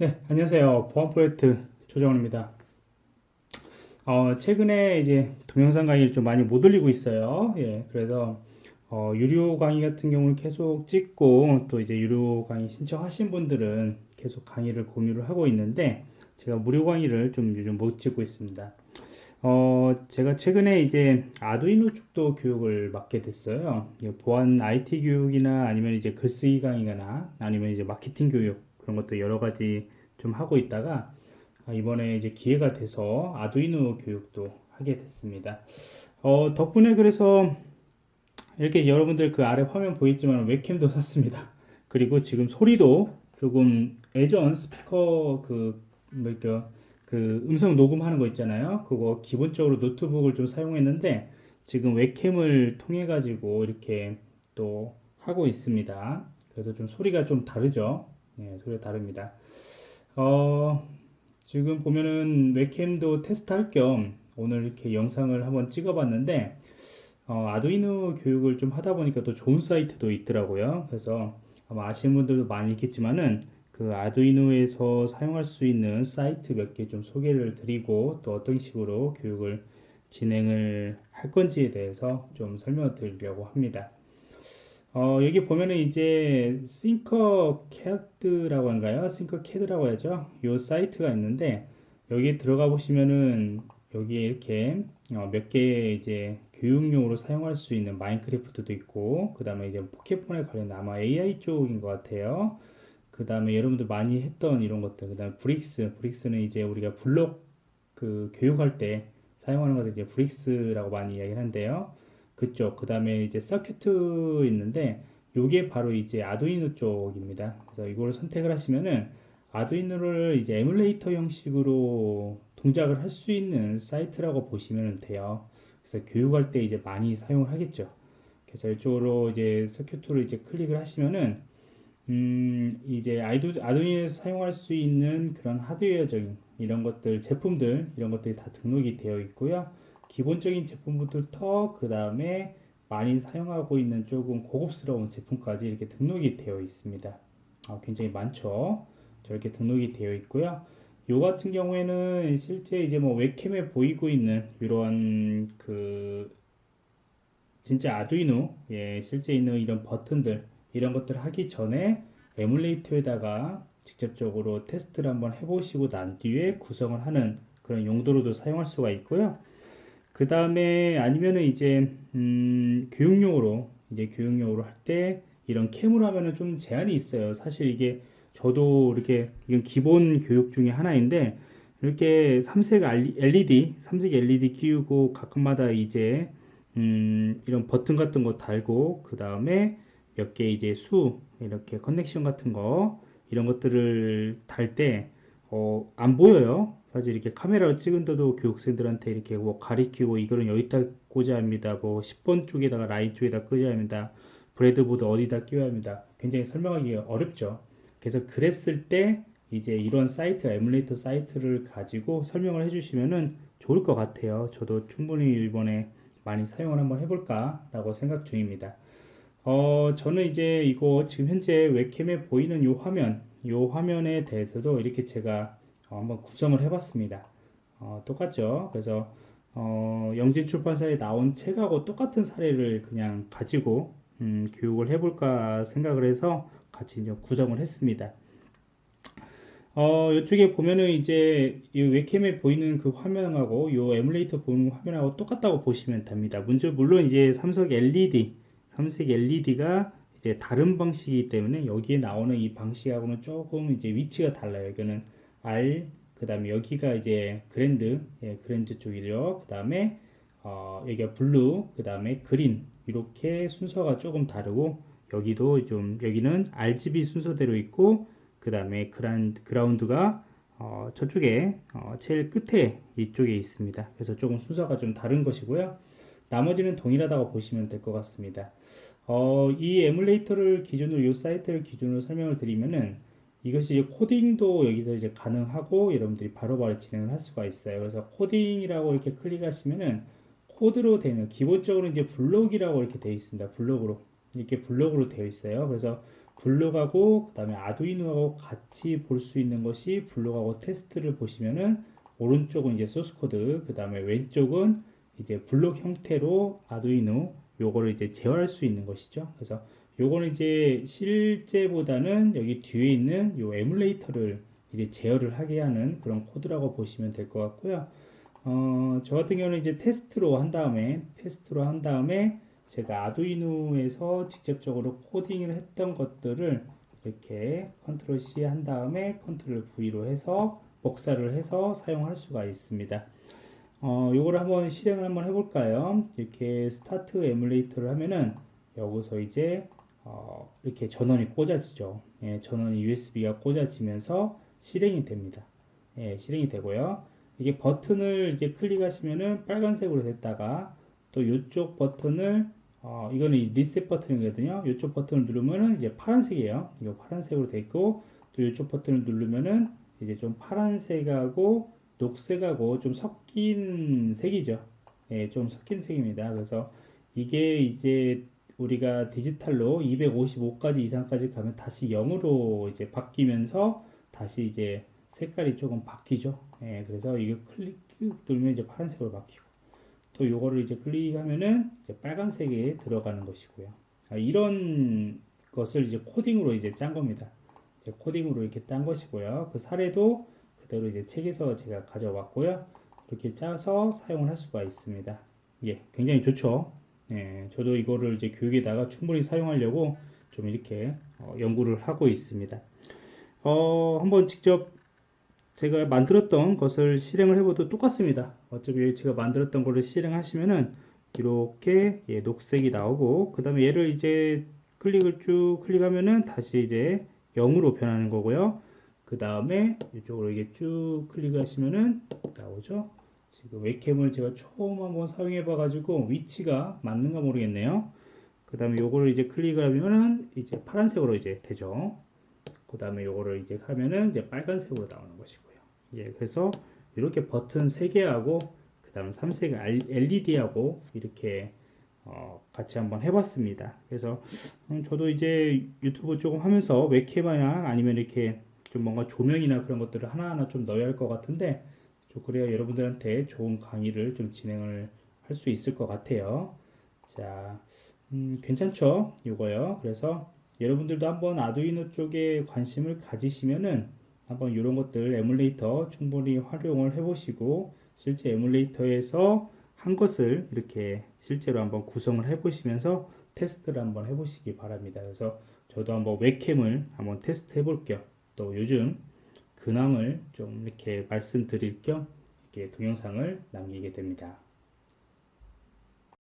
네, 안녕하세요. 보안 프로젝트 조정원입니다. 어, 최근에 이제 동영상 강의를 좀 많이 못 올리고 있어요. 예, 그래서 어, 유료 강의 같은 경우는 계속 찍고 또 이제 유료 강의 신청하신 분들은 계속 강의를 공유를 하고 있는데 제가 무료 강의를 좀 요즘 못 찍고 있습니다. 어, 제가 최근에 이제 아두이노 쪽도 교육을 맡게 됐어요. 보안 IT 교육이나 아니면 이제 글쓰기 강의나 아니면 이제 마케팅 교육 그런 것도 여러 가지 좀 하고 있다가 아, 이번에 이제 기회가 돼서 아두이노 교육도 하게 됐습니다. 어, 덕분에 그래서 이렇게 여러분들 그 아래 화면 보이지만 웹캠도 샀습니다. 그리고 지금 소리도 조금 예전 스피커 그 뭐랄까 그 음성 녹음하는 거 있잖아요. 그거 기본적으로 노트북을 좀 사용했는데 지금 웹캠을 통해 가지고 이렇게 또 하고 있습니다. 그래서 좀 소리가 좀 다르죠. 네, 소리가 다릅니다. 어, 지금 보면은 웹캠도 테스트할 겸 오늘 이렇게 영상을 한번 찍어봤는데 어, 아두이노 교육을 좀 하다 보니까 또 좋은 사이트도 있더라고요. 그래서 아마 아시는 분들도 많이 있겠지만은 그 아두이노에서 사용할 수 있는 사이트 몇 개 좀 소개를 드리고 또 어떤 식으로 교육을 진행을 할 건지에 대해서 좀 설명을 드리려고 합니다. 어, 여기 보면은 이제 팅커캐드라고 한가요? 팅커캐드라고 하죠. 요 사이트가 있는데 여기 들어가 보시면은 여기에 이렇게 어, 몇개 이제 교육용으로 사용할 수 있는 마인크래프트도 있고 그 다음에 이제 포켓몬에 관련 아마 AI 쪽인 것 같아요. 그 다음에 여러분들 많이 했던 이런 것들 그 다음에 bricks bricks는 이제 우리가 블록 그 교육할 때 사용하는 것들 이제 bricks라고 많이 이야기를 하는데요. 그쪽 그 다음에 이제 서큐트 있는데 요게 바로 이제 아두이노 쪽입니다. 그래서 이걸 선택을 하시면은 아두이노를 이제 에뮬레이터 형식으로 동작을 할 수 있는 사이트라고 보시면 돼요. 그래서 교육할 때 이제 많이 사용을 하겠죠. 그래서 이쪽으로 이제 circuit를 이제 클릭을 하시면은 음 이제 아이도, 아두이노에서 사용할 수 있는 그런 하드웨어적인 이런 것들 제품들 이런 것들이 다 등록이 되어 있고요 기본적인 제품부터 그 다음에 많이 사용하고 있는 조금 고급스러운 제품까지 이렇게 등록이 되어 있습니다. 아, 굉장히 많죠. 저렇게 등록이 되어 있고요. 요 같은 경우에는 실제 이제 뭐 웹캠에 보이고 있는 이런 그 진짜 아두이노 예, 실제 있는 이런 버튼들 이런 것들 하기 전에 에뮬레이터에다가 직접적으로 테스트를 한번 해보시고 난 뒤에 구성을 하는 그런 용도로도 사용할 수가 있고요. 그 다음에 아니면은 이제 음, 교육용으로 이제 교육용으로 할 때 이런 캠으로 하면은 좀 제한이 있어요. 사실 이게 저도 이렇게 이건 기본 교육 중에 하나인데 이렇게 삼색 LED, 삼색 LED 끼우고 가끔마다 이제 음, 이런 버튼 같은 거 달고 그 다음에 몇 개 이제 수 이렇게 커넥션 같은 거 이런 것들을 달때 어, 안 보여요. 사실 이렇게 카메라로 찍은데도 교육생들한테 이렇게 뭐 가리키고 이거는 여기다 꽂아야 합니다. 뭐 10번 쪽에다가 라인 쪽에다 꽂아야 합니다. breadboard 어디다 끼워야 합니다. 굉장히 설명하기 어렵죠. 그래서 그랬을 때 이제 이런 사이트, 에뮬레이터 사이트를 가지고 설명을 해주시면은 좋을 것 같아요. 저도 충분히 이번에 많이 사용을 한번 해볼까 라고 생각 중입니다. 어, 저는 이제 이거 지금 현재 웹캠에 보이는 이 화면, 이 화면에 대해서도 이렇게 제가 어, 한번 구성을 해봤습니다. 어, 똑같죠? 그래서 어, 영진 출판사에 나온 책하고 똑같은 사례를 그냥 가지고 음, 교육을 해볼까 생각을 해서 같이 구성을 했습니다. 어, 이쪽에 보면은 이제 이 웹캠에 보이는 그 화면하고 이 에뮬레이터 보는 화면하고 똑같다고 보시면 됩니다. 문제 물론 이제 삼성 LED, 삼색 LED가 이제 다른 방식이기 때문에 여기에 나오는 이 방식하고는 조금 이제 위치가 달라요. 여기는 R 그 다음에 여기가 이제 그랜드 예, 그랜드 쪽이죠. 그 다음에 어, 여기가 blue 그 다음에 green. 이렇게 순서가 조금 다르고 여기도 좀 여기는 RGB 순서대로 있고 그 다음에 ground가 어, 저쪽에 어, 제일 끝에 이쪽에 있습니다. 그래서 조금 순서가 좀 다른 것이고요. 나머지는 동일하다고 보시면 될 것 같습니다. 어, 이 에뮬레이터를 기준으로 이 사이트를 기준으로 설명을 드리면은 이것이 코딩도 여기서 이제 가능하고 여러분들이 바로바로 바로 진행을 할 수가 있어요. 그래서 코딩이라고 이렇게 클릭하시면은 코드로 되는 기본적으로 이제 블록이라고 이렇게 되어 있습니다. 블록으로 이렇게 블록으로 되어 있어요. 그래서 블록하고 그 다음에 아두이노하고 같이 볼 수 있는 것이 블록하고 테스트를 보시면은 오른쪽은 이제 소스 코드 그 다음에 왼쪽은 이제 블록 형태로 아두이노 요거를 이제 제어할 수 있는 것이죠 그래서 요거는 이제 실제보다는 여기 뒤에 있는 요 에뮬레이터를 이제 제어를 하게 하는 그런 코드라고 보시면 될 것 같고요 어, 저 같은 경우는 이제 테스트로 한 다음에 테스트로 한 다음에 제가 아두이노에서 직접적으로 코딩을 했던 것들을 이렇게 control C 한 다음에 control V로 해서 복사를 해서 사용할 수가 있습니다. 어, 요거를 한번 실행을 한번 해볼까요? 이렇게 start emulator를 하면은 여기서 이제 어, 이렇게 전원이 꽂아지죠. 예, 전원이 USB가 꽂아지면서 실행이 됩니다. 예, 실행이 되고요. 이게 버튼을 이제 클릭하시면은 빨간색으로 됐다가 또 이쪽 버튼을 어, 이거는 리셋 버튼이거든요. 이쪽 버튼을 누르면은 이제 파란색이에요. 이거 파란색으로 돼 있고 또 이쪽 버튼을 누르면은 이제 좀 파란색하고 녹색하고 좀 섞인 색이죠. 예, 좀 섞인 색입니다. 그래서 이게 이제 우리가 디지털로 255까지 이상까지 가면 다시 0으로 이제 바뀌면서 다시 이제 색깔이 조금 바뀌죠. 예, 그래서 이거 클릭 누르면 이제 파란색으로 바뀌고 또 요거를 이제 클릭하면은 이제 빨간색에 들어가는 것이고요. 아, 이런 것을 이제 코딩으로 이제 짠 겁니다. 이제 코딩으로 이렇게 딴 것이고요. 그 사례도 그대로 이제 책에서 제가 가져왔고요. 이렇게 짜서 사용을 할 수가 있습니다. 예, 굉장히 좋죠. 예, 저도 이거를 이제 교육에다가 충분히 사용하려고 좀 이렇게 어, 연구를 하고 있습니다. 어, 한번 직접 제가 만들었던 것을 실행을 해봐도 똑같습니다. 어차피 제가 만들었던 거를 실행하시면은 이렇게 예, 녹색이 나오고 그 다음에 얘를 이제 클릭을 쭉 클릭하면은 다시 이제 0으로 변하는 거고요. 그 다음에 이쪽으로 이게 쭉 클릭하시면은 나오죠. 지금 웹캠을 제가 처음 한번 사용해 봐 가지고 위치가 맞는가 모르겠네요. 그 다음에 요거를 이제 클릭을 하면은 이제 파란색으로 이제 되죠. 그 다음에 요거를 이제 하면은 이제 빨간색으로 나오는 것이고요. 예, 그래서 이렇게 버튼 3개하고 그 다음에 3색 LED하고 이렇게 어, 같이 한번 해봤습니다. 그래서 음, 저도 이제 유튜브 조금 하면서 웹캠이나 아니면 이렇게 좀 뭔가 조명이나 그런 것들을 하나하나 좀 넣어야 할 것 같은데 좀 그래야 여러분들한테 좋은 강의를 좀 진행을 할 수 있을 것 같아요. 자, 음, 괜찮죠? 이거요. 그래서 여러분들도 한번 아두이노 쪽에 관심을 가지시면은 한번 이런 것들 에뮬레이터 충분히 활용을 해보시고 실제 에뮬레이터에서 한 것을 이렇게 실제로 한번 구성을 해 보시면서 테스트를 한번 해 보시기 바랍니다. 그래서 저도 한번 웹캠을 한번 테스트 해 볼게요. 또 요즘 근황을 좀 이렇게 말씀드릴 겸 이렇게 동영상을 남기게 됩니다.